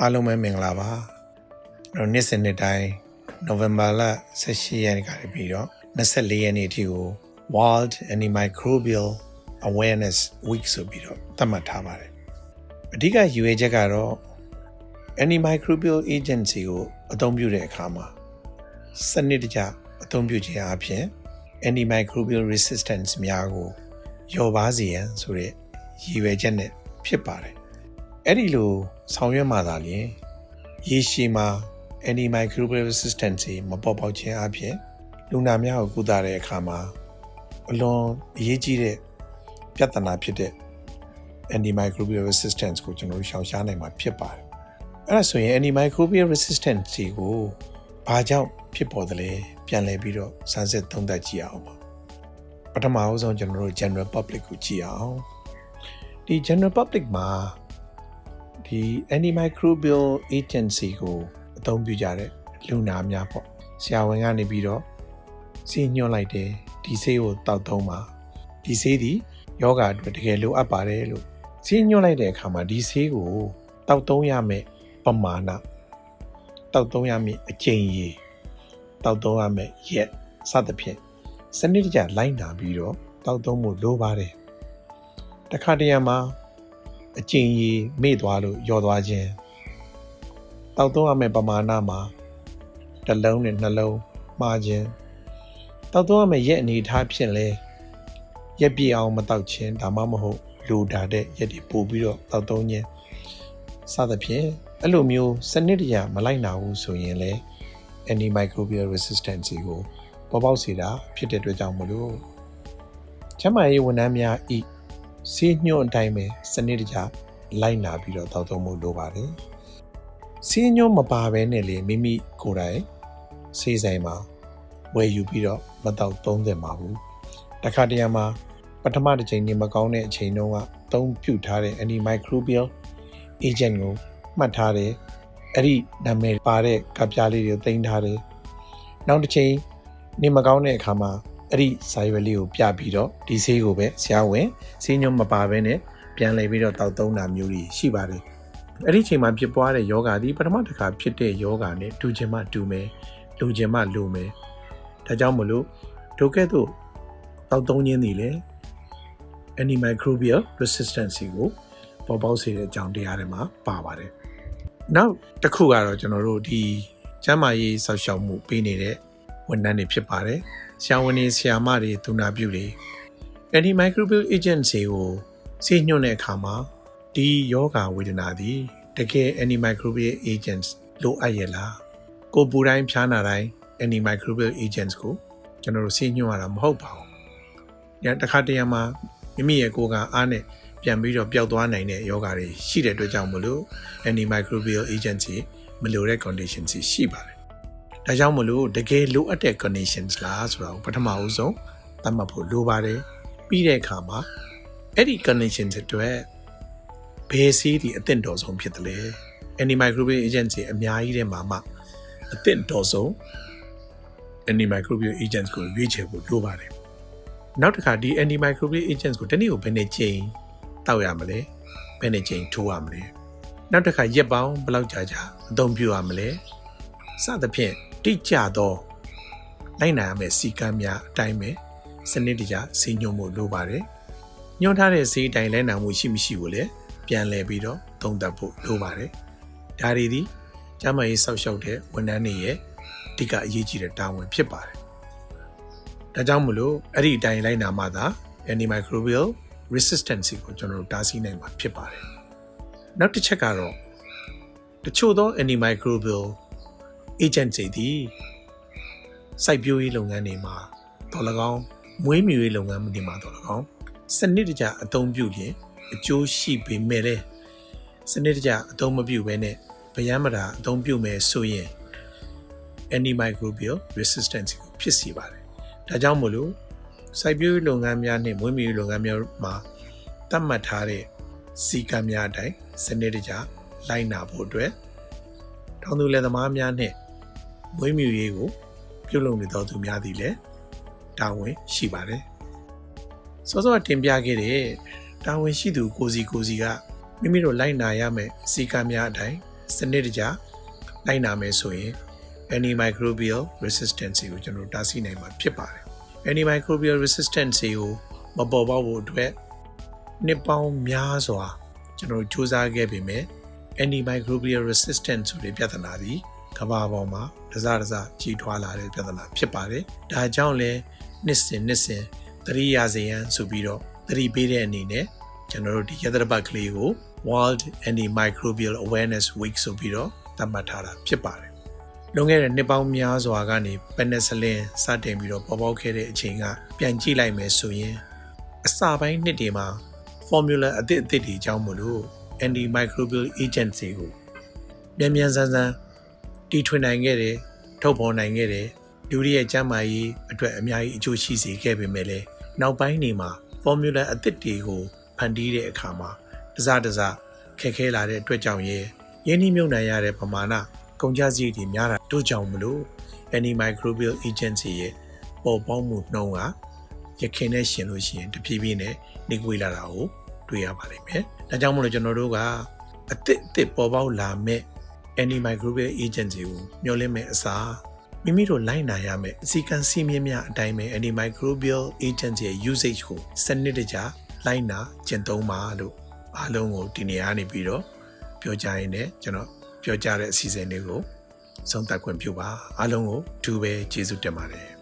အားလုံးပဲမင်္ဂလာပါကျွန်တော်နေ့စဉ်နေ့တိုင်းနိုဝင်ဘာလ18ရက်နေ့ကနေပြီးတော့24ရက်နေ့အထိကို World Antimicrobial Awareness Week ဆိုပြီးတော့သတ်မှတ်ထားပါတယ်အဓိကရည်ရွယ်ချက်ကတော့ Antimicrobial Agency ကိုအသုံးပြုတဲ့အခါမှာစနစ်တကျအသုံးပြုခြင်းအပြင် Antimicrobial Resistance များကိုလျော့ပါးစေရန်ဆိုတဲ့ရည်ရွယ်ချက်နဲ့ဖြစ်ပါတယ် အဲ့ဒီလိုဆောင်ရွက်မှသာလျှင်ရေရှည်မှာ antimicrobial resistance တွေမပေါ်ပေါက်ခြင်းအပြင်လူနာများကိုကုသတဲ့အခါမှာအလွန်အရေးကြီးတဲ့ပြဿနာဖြစ်တဲ့ antimicrobial resistance ကိုကျွန်တော်တို့ရှောင်ရှားနိုင်မှာဖြစ်ပါတယ်။အဲ့ဒါဆိုရင် antimicrobial resistance ကိုဘာကြောင့်ဖြစ်ပေါ်တယ်လဲပြန်လည်ပြီးတော့စမ်းစစ်သုံးသပ်ကြည့်အောင်ပါ။ပထမအဆုံးကျွန်တော်တို့ general public ကိုကြည့်အောင်။ဒီ general public မှာ ဒီ antimicrobial agency ကိုအသုံးပြုကြတဲ့လူနာများပေါ့ဆရာဝန်ကနေပြီးတော့စီညွှန်လိုက်တယ်ဒီဆေးကိုတောက်သုံးပါဒီဆေးဒီယောဂအတွက်တကယ်လိုအပ်ပါတယ်လို့စီညွှန်လိုက်တဲ့အခါမှာဒီဆေးကိုတောက်သုံးရမယ်ပမာဏတောက်သုံးရမယ်အကျဉ်းကြီးတောက်သုံးရမယ်ရက်စသဖြင့်စနစ်တကျလိုက်နာပြီးတော့တောက်သုံးမှုလိုပါတယ်တခါတရံမှာ အကျဉ်းကြီးမေ့သွားလို့ယောသွားခြင်းတောက်သုံးရမယ့်ပမာဏမှာတစ်လုံးနဲ့နှလုံးမှားခြင်းတောက်သုံးရမယ့်ရက်အနေထားဖြင့်လဲရက်ပြည့်အောင်မတောက်ခြင်းဒါမှမဟုတ်လူတာတဲ့ရက်တွေပို့ပြီးတော့တောက်သုံးခြင်းစသဖြင့်အဲ့လိုမျိုးစနစ်တကျမလိုက်နာဘူးဆိုရင်လေ antimicrobial resistance ကိုပေါ်ပေါက်စေတာဖြစ်တဲ့အတွက်ကြောင့်မလို့ကျန်းမာရေးဝန်ထမ်းများ ဤဆေးညွှန်အတိုင်းပဲစနစ်တကျလိုက်နာပြီးတော့တောက်သုံးမှုလိုပါတယ်။ဆေးညွှန်မပါဘဲနဲ့လေမိမိကိုယ်တိုင်ဆေးဆိုင်မှာဝယ်ယူပြီးတော့မတောက်သုံးသင့်ပါဘူး။တခါတရံမှာပထမတစ်ချိန်နေမကောင်းတဲ့အချိန်တုန်းကသုံးပြုထားတဲ့ antimicrobial agent ကိုမှတ်ထားတယ်။အဲ့ဒီနာမည်ပါတဲ့ကပ်ပြားလေးတွေကိုတင်ထားတယ်။နောက်တစ်ချိန်နေမကောင်းတဲ့အခါမှာ အဲ့ဒီစာရွက်လေးကိုပြပြီးတော့ဒီဆေးကိုပဲဆရာဝန်ဆေးညွှန်းမပါဘဲနဲ့ပြန်လည်ပြီးတော့တောက်သုံးတာမျိုးတွေရှိပါတယ်အဲ့ဒီချိန်မှာဖြစ်ပွားတဲ့ယောဂါဒီပထမတစ်ခါဖြစ်တဲ့ယောဂါနဲ့တူချင်မှတူမယ်လူချင်မှလူမယ်ဒါကြောင့်မလို့ဒုကဲ့သို့တောက်သုံးခြင်းတွေလည်း antimicrobial resistance ကိုပေါ်ပေါက်စေတဲ့အကြောင်းတရားတွေမှာပါပါတယ်နောက်တစ်ခုကတော့ကျွန်တော်တို့ဒီကျန်းမာရေးဆောက်ရှောက်မှုပေးနေတဲ့ဝန်ထမ်းတွေဖြစ်ပါတယ် ဆရာဝန်တွေဆရာမတွေသူနာပြုတွေ antimicrobial agent တွေကိုဆေးညွှန်းတဲ့အခါမှာဒီယောဂဝေဒနာသည်တကယ် antimicrobial agents လိုအပ်ရဲ့လားကိုပူတိုင်းဖြားနာတိုင်း antimicrobial agents ကိုကျွန်တော်တို့ဆေးညွှန်းရတာမဟုတ်ပါဘူး။ညတခါတရံမှာမိမိရဲ့ကိုယ်ကအားနဲ့ပြန်ပြီးတော့ပျောက်သွားနိုင်တဲ့ယောဂတွေရှိတဲ့အတွက်ကြောင့်မလို့ antimicrobial agents မလိုတဲ့ conditions ရှိပါတယ်။ ဒါကြောင့်မလို့တကယ်လိုအပ်တဲ့ conditions လားဆိုတာကိုပထမအဦးဆုံးသတ်မှတ်ဖို့လိုပါတယ်။ပြီးတဲ့အခါမှာအဲ့ဒီ condition တွေအတွက်ဘယ်ဆေးဒီအသင့်တော်ဆုံးဖြစ်တယ်လဲ antimicrobial agents တွေအများကြီးထဲမှာမှအသင့်တော်ဆုံး antimicrobial agents ကိုရွေးချယ်ဖို့လိုပါတယ်နောက်တစ်ခါဒီ antimicrobial agents ကိုတနည်းကိုဘယ်နဲ့ချိန်တောက်ရမလဲဘယ်နဲ့ချိန်ထိုးရမလဲနောက်တစ်ခါရက်ပေါင်းဘယ်လောက်ကြာကြာအသုံးပြုရမလဲစသဖြင့် တိကျသောလိုက်နိုင်ရမယ့်စီကံများအတိုင်းပဲစနစ်တကျစီညွှန်မှုလိုပါတယ်ညွှန်ထားတဲ့ဈေးတိုင်းလဲနာမှုရှိမရှိကိုလည်းပြန်လည်ပြီးတော့သုံးသပ်ဖို့လိုပါတယ်။ဒါတွေဒီကျမရေးဆောက်ရှောက်တဲ့ဝန်ထမ်းတွေရဲ့အဓိကအရေးကြီးတဲ့တာဝန်ဖြစ်ပါတယ်။ဒါကြောင့်မလို့အဲ့ဒီအတိုင်းလိုက်နာမှသာ antimicrobial resistance ကိုကျွန်တော်တို့တားဆီးနိုင်မှာဖြစ်ပါတယ်။နောက်တစ်ချက်ကတော့တချို့သော antimicrobial agent တွေဒီစိုက်ပျိုးရေးလုပ်ငန်းတွေမှာတော်၎င်းမွေးမြူရေးလုပ်ငန်းတွေမှာတော်၎င်းစနစ်တကျအသုံးပြုရင်အကျိုးရှိပေမဲ့လည်းစနစ်တကျအသုံးမပြုဘဲနဲ့ဗယံမတာအသုံးပြုမယ်ဆိုရင် antimicrobial resistance ကိုဖြစ်စေပါတယ်။ဒါကြောင့်မို့လို့စိုက်ပျိုးလုပ်ငန်းများနဲ့မွေးမြူရေးလုပ်ငန်းများမှာသတ်မှတ်ထားတဲ့စီကံများအတိုင်းစနစ်တကျလိုက်နာဖို့အတွက်တောင်သူလယ်သမားများနဲ့ မွေးမြူရေးကို ပြုလုပ်နေတော်သူများသည်လည်းတာဝန်ရှိပါတယ်။စောစောတင်ပြခဲ့တဲ့တာဝန်ရှိသူကိုစီကိုစီကမိမိတို့လိုက်နာရမယ်စီကံများအတိုင်းစနစ်တကျလိုက်နာမယ်ဆိုရင် antimicrobial resistance ကိုကျွန်တော်တို့တားဆီးနိုင်မှာဖြစ်ပါတယ် antimicrobial resistance ကိုမပေါ်ပေါက်ဖို့အတွက်နှစ်ပေါင်းများစွာကျွန်တော်တို့စူးစမ်းခဲ့ပေမဲ့ antimicrobial resistance ဆိုတဲ့ပြဿနာဒီ ကမ္ဘာပေါ်မှာတစတစကြီးထွားလာတဲ့ပြဿနာဖြစ်ပါတယ်။ဒါကြောင့်လဲနှစ်စဉ်နှစ်စဉ်သတိရစေရန်ဆိုပြီးတော့သတိပေးတဲ့အနေနဲ့ကျွန်တော်တို့ဒီရသတပတ်ကလေးကို World Antimicrobial Awareness Week ဆိုပြီးတော့သတ်မှတ်ထားတာဖြစ်ပါတယ်။လွန်ခဲ့တဲ့နှစ်ပေါင်းများစွာကနေပက်နက်ဆလင်စတင်ပြီးတော့ပေါ်ပေါက်ခဲ့တဲ့အချိန်ကပြန်ကြည့်လိုက်မယ်ဆိုရင်အစပိုင်းနှစ်တွေမှာ formula အသစ်အသစ်တွေအကြောင်းမလို့ antimicrobial agent တွေကိုမြန်မြန်ဆန်ဆန် တီထွင်နိုင်ခဲ့တယ်ထုတ်ဖော်နိုင်ခဲ့တယ်လူတွေရဲ့ကျန်းမာရေးအတွက်အများကြီးအကျိုးရှိစေခဲ့ပေမဲ့လည်းနောက်ပိုင်းတွေမှာ formula အသစ်တွေကိုဖန်တီးတဲ့အခါမှာတစတစခက်ခဲလာတဲ့အတွက်ကြောင့်ရဲ့ရင်းနှီးမြှုပ်နှံရတဲ့ပမာဏကုန်ကျစရိတ်တွေများတာတို့ကြောင့်မလို့ antimicrobial agency ရဲ့ပေါ်ပေါက်မှုနှုန်းကရခင်နဲ့ရှင်လို့ရှိရင်တဖြည်းဖြည်းနဲ့နှိကွေးလာတာကိုတွေ့ရပါလိမ့်မယ်။ဒါကြောင့်မလို့ကျွန်တော်တို့ကအသစ်အသစ်ပေါ်ပေါက်လာမဲ့ antimicrobial agency ကိုမျှော်လင့်မဲ့အစားမိမိတို့လိုက်နာရမယ့်အစည်းကမ်းစည်းမျဉ်းများအတိုင်းပဲ antimicrobial agent ရဲ့ usage ကိုစနစ်တကျလိုက်နာကျင့်သုံးပါလို့အားလုံးကိုဒီနေရာနေပြီးတော့ပြောကြရင်လည်းကျွန်တော်ပြောကြတဲ့အစီအစဉ်လေးကိုဆုံးသက်ခွင့်ပြုပါအားလုံးကိုအထူးပဲကျေးဇူးတင်ပါတယ်